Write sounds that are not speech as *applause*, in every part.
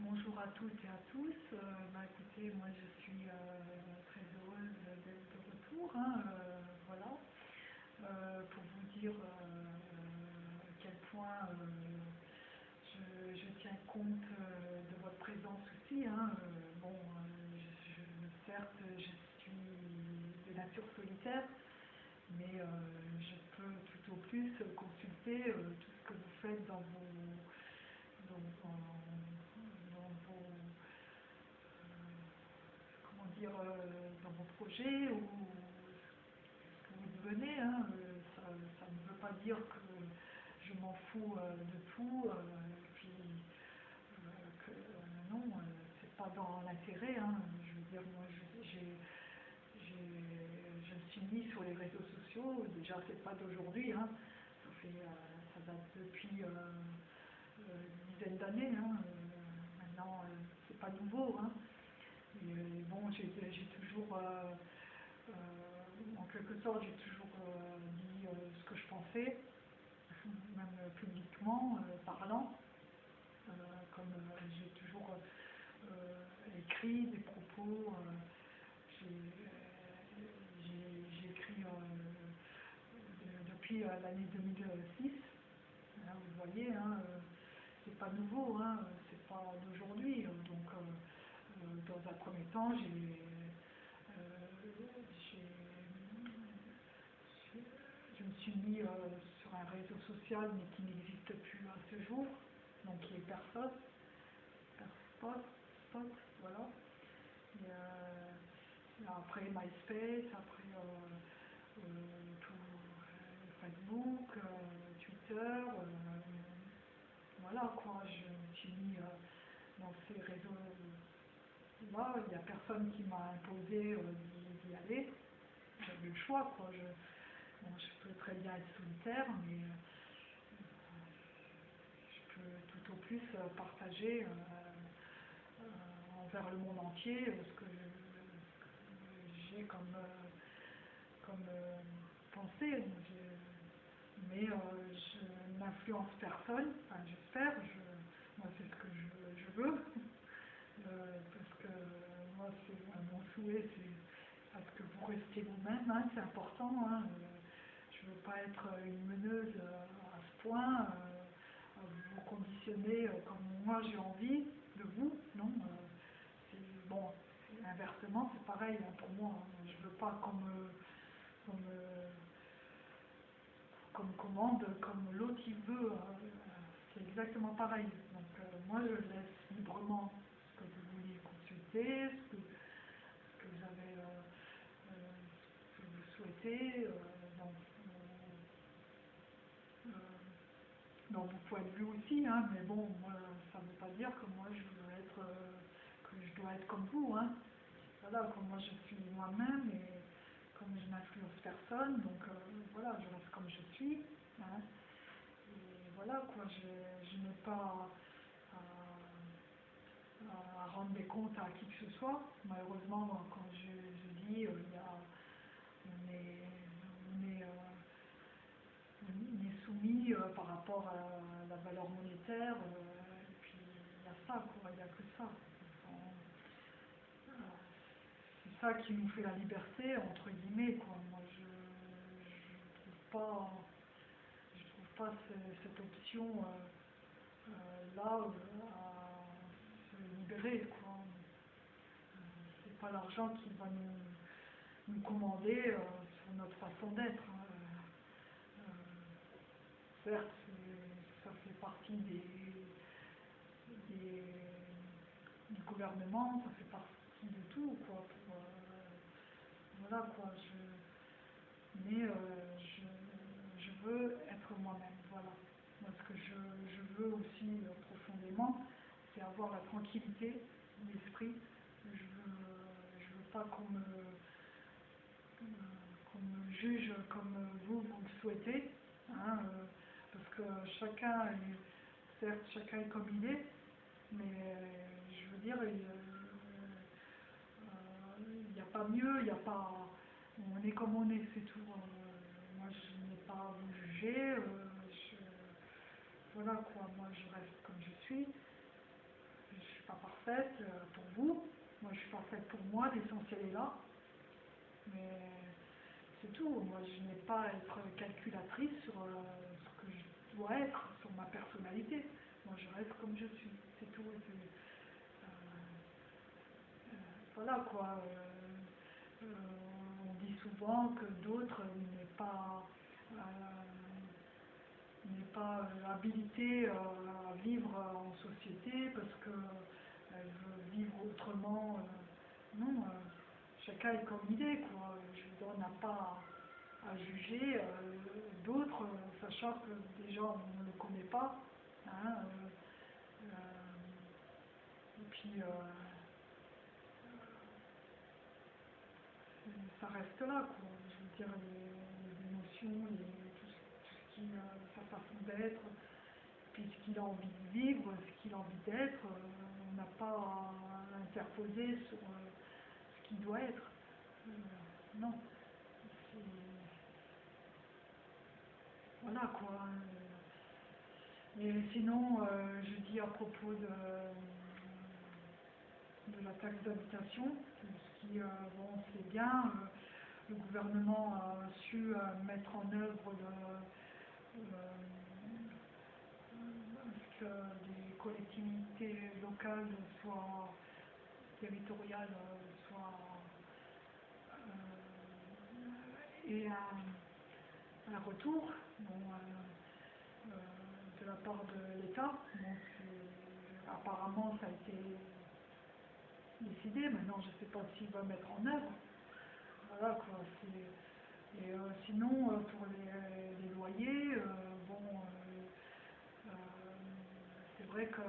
Bonjour à toutes et à tous. Euh, bah, écoutez, moi je suis euh, très heureuse d'être de retour. hein, euh, voilà. Pour vous dire à quel point je, tiens compte de votre présence aussi. hein. Bon, certes, je suis de nature solitaire, mais je peux tout au plus consulter tout ce que vous faites dans vos, euh, comment euh, dans vos projets ou ce que vous devenez. hein, euh, ça, ne veut pas dire que je m'en fous euh, de tout, puis que non, c'est pas dans l'intérêt. hein. je veux dire, moi, j'ai je me suis mis sur les réseaux sociaux, déjà c'est pas d'aujourd'hui, hein. ça, date depuis une dizaine d'années, hein. Maintenant c'est pas nouveau. Hein. Et, bon, j'ai toujours, euh, euh, en quelque sorte, j'ai toujours euh, dit ce que je pensais, *laughs* même publiquement, parlant, comme j'ai toujours écrit des propos. j'ai écrit de- depuis l'année 2006. Hein, vous voyez, hein, c'est pas nouveau, hein, c'est pas d'aujourd'hui. euh, Donc, dans un premier temps, j'ai euh, je me suis mis euh, sur un réseau social, mais qui n'existe plus à ce jour, donc qui est personne. Spot, spot, voilà. Et, euh, après MySpace, après euh, euh, tout, euh, Facebook, euh, Twitter, euh, voilà quoi, je me suis mis euh, dans ces il n'y a personne qui m'a imposé euh, d'y aller, j'avais le choix quoi, je, je peux très bien être solitaire, mais euh, je peux tout au plus euh, partager envers le monde entier ce que j'ai comme, comme pensée. Mais je n'influence personne, enfin, j'espère, je- moi c'est ce que je, veux, *laughs* parce que moi c'est euh, mon souhait, c'est à ce que vous restiez vous-même, hein, c'est important. hein, euh, je ne veux pas être une meneuse euh, à ce point, euh, vous conditionner euh, comme moi j'ai envie de vous, non. c'est- bon, c'est- inversement, c'est pareil hein, pour moi. hein, je ne veux pas qu'on commande comme l'autre il veut. c'est exactement pareil. Donc moi je laisse librement ce que vous voulez ce que, que vous avez, euh, euh, que vous souhaitez. euh, dans, euh, dans vos points de vue aussi, hein, mais bon, ça ne veut pas dire que moi je veux être, euh, que je dois être comme vous, hein. Voilà, comme moi je suis moi-même et comme je n'influence personne, donc euh, voilà, je reste comme je suis, hein. Voilà, quoi, je, je n'ai pas à, rendre des comptes à qui que ce soit. Malheureusement, quand je, dis, euh, il y a, on est, on est, euh, on est soumis euh, par rapport à la valeur monétaire, et puis il y a ça, quoi, il n'y a que ça. C'est ça qui nous fait la liberté, entre guillemets, quoi. Moi, je ne trouve pas, je trouve pas ce- cette option là à c'est pas l'argent qui va nous, commander euh, sur notre façon d'être. hein. Euh, certes, ça fait partie des, du gouvernement, ça fait partie de tout, quoi. euh, voilà, quoi. Mais je, je veux être moi-même, voilà. Moi, ce que je, je veux aussi profondément, c'est avoir la tranquillité d'esprit. Je je veux pas qu'on me, euh, me juge comme vous, vous le souhaitez, hein, euh, parce que chacun est, certes, chacun est comme il est, mais euh, je veux dire, il n'y a pas mieux, il n'y a pas, on est comme on est, c'est tout. Euh, moi, je n'ai pas à vous juger, euh, voilà quoi, moi je reste comme je ne suis parfaite euh, pour vous. Moi, je suis parfaite pour moi. L'essentiel est là. Mais c'est tout. Moi, je n'ai pas à être calculatrice sur euh, ce que je dois être, sur ma personnalité. Moi, je reste comme je suis. C'est tout. Euh, voilà quoi. On dit souvent que d'autres n'est pas n'est pas habilité à vivre en société parce que elle veut vivre autrement. euh, non, euh, chacun est comme il est, quoi. Je on n'a pas à, à juger euh, d'autres, euh, sachant que déjà on ne le connaît pas. hein, euh, euh, et puis, euh, ça reste là, quoi. Je veux dire, les, émotions, les, tout, ce- tout ce qui, euh, sa façon d'être, puis ce qu'il a envie de vivre, ce qu'il a envie d'être, euh, n'a pas à interposer sur euh, ce qu'il doit être. Euh, non. Voilà, quoi. euh. Et sinon, euh, je dis à propos de, de la taxe d'habitation, ce qui, euh, bon, c'est bien, euh, le gouvernement a su euh, mettre en œuvre euh, les collectivités locales soient territoriales soient euh, et un, retour euh, euh, de la part de l'État. Apparemment, ça a été décidé. Maintenant, je ne sais pas s'il va mettre en œuvre. Voilà quoi. Et sinon, pour les, loyers, euh, c'est que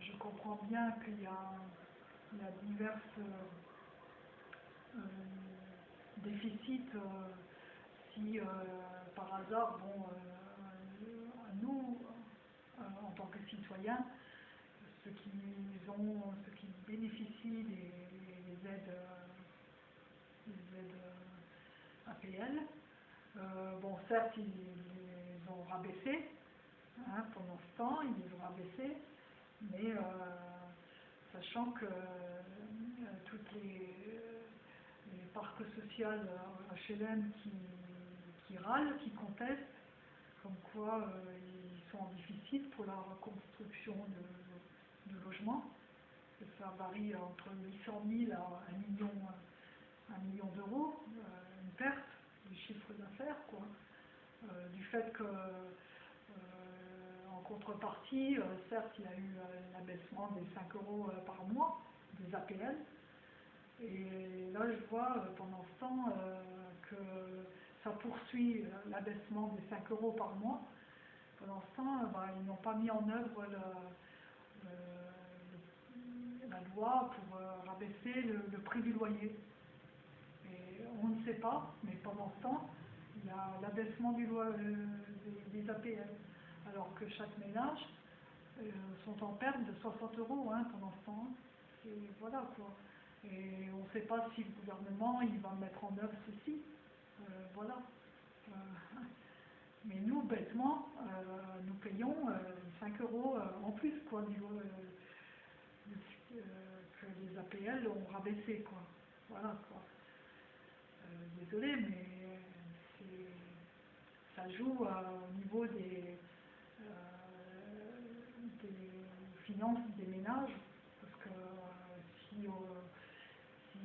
je comprends bien qu'il y a, il euh, euh, déficits euh, si euh, par hasard, bon, euh, nous, euh, en tant que citoyens, ceux qui ont, ceux qui bénéficient des, des aides, euh, des aides euh, APL, euh, bon, certes, ils les ont rabaissés, hein, pendant ce temps, ils les ont rabaissés, mais euh, sachant que euh, toutes les, les parcs sociaux euh, HLM qui, qui râlent, qui contestent, comme quoi euh, ils sont en déficit pour la reconstruction de, logements. Ça varie entre 800 000 à 1 million, million d'euros, euh, une perte du chiffre d'affaires, quoi. Euh, du fait que, euh, contrepartie, euh, certes, il y a eu euh, l'abaissement des 5 euros euh, par mois des APL. Et là, je vois pendant ce temps que ça poursuit l'abaissement des 5 euros par mois. Pendant ce temps, bah, ils n'ont pas mis en œuvre la loi pour rabaisser le, prix du loyer. Et on ne sait pas, mais pendant ce temps, il y a l'abaissement du loi, euh, des, des APL. Alors que chaque ménage euh, sont en perte de 60 euros hein, pendant ce temps. Et voilà quoi. Et on ne sait pas si le gouvernement il va mettre en œuvre ceci. Euh, voilà. Euh, *laughs* mais nous, bêtement, nous payons euh, 5 euros en plus quoi, euh, que les APL ont rabaissé. Quoi. Voilà quoi. Désolé, mais ça joue au niveau des, des finances des ménages, parce que euh, si, euh,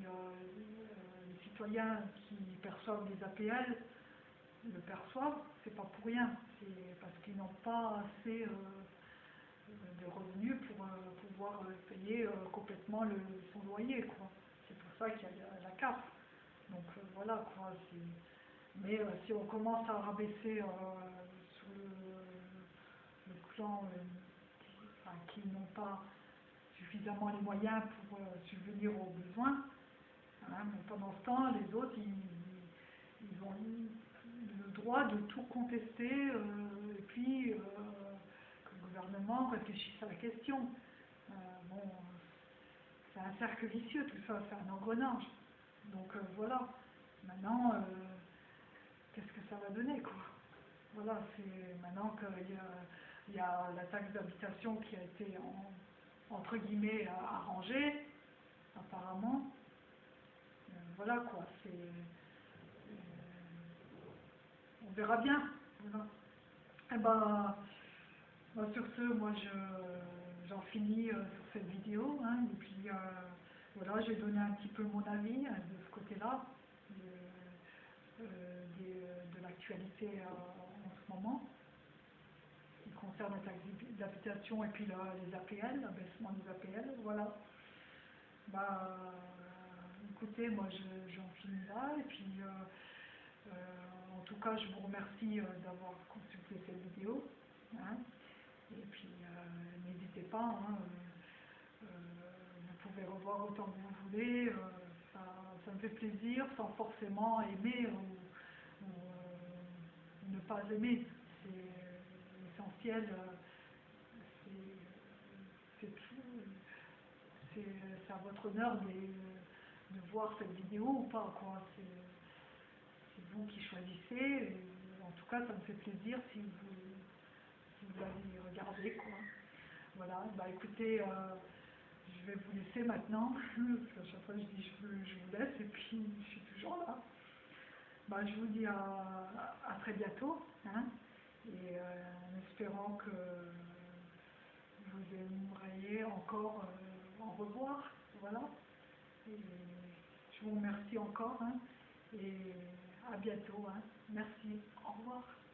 euh, euh, les citoyens qui perçoivent des APL le perçoivent, c'est pas pour rien, c'est parce qu'ils n'ont pas assez euh, de revenus pour euh, pouvoir euh, payer euh, complètement le, son loyer, quoi. C'est pour ça qu'il y a la, CAF. Donc euh, voilà, quoi. Mais euh, si on commence à rabaisser euh, le, euh, qui, n'ont pas suffisamment les moyens pour euh, subvenir aux besoins, hein, mais pendant ce temps, les autres, ils, ont le droit de tout contester euh, et puis que le gouvernement réfléchisse à la question. Bon, c'est un cercle vicieux tout ça, c'est un engrenage. Donc voilà, maintenant, qu'est-ce que ça va donner quoi? Voilà, c'est maintenant qu'il y a, il y a la taxe d'habitation qui a été en, entre guillemets, arrangé, apparemment. Euh, voilà quoi, c'est... euh, on verra bien. Voilà. Eh ben, sur ce, moi je, j'en finis euh, sur cette vidéo. hein, et puis voilà, j'ai donné un petit peu mon avis hein, de ce côté-là, de, l'actualité en ce moment, concerne la taxe d'habitation et puis là, les APL, l'abaissement des APL. Voilà. Bah, écoutez, moi je- j'en finis là et puis euh, euh, en tout cas je vous remercie euh, d'avoir consulté cette vidéo. hein. et puis euh, n'hésitez pas, hein, euh, euh, vous pouvez revoir autant que vous voulez, euh, ça, ça me fait plaisir sans forcément aimer ou, ou, euh, ne pas aimer. C'est euh, c'est c'est à votre honneur de, voir cette vidéo ou pas. C'est vous qui choisissez. en tout cas, ça me fait plaisir si vous, si vous l'avez regardé, quoi. Voilà, bah écoutez, euh, je vais vous laisser maintenant, *laughs* parce qu'à chaque fois je dis je, vous- je vous laisse et puis je suis toujours là. Bah, je vous dis à, à très bientôt, hein, et euh, en espérant que vous aimeriez encore euh, en revoir. Voilà. Et je vous remercie encore hein, et à bientôt. hein. Merci. Au revoir.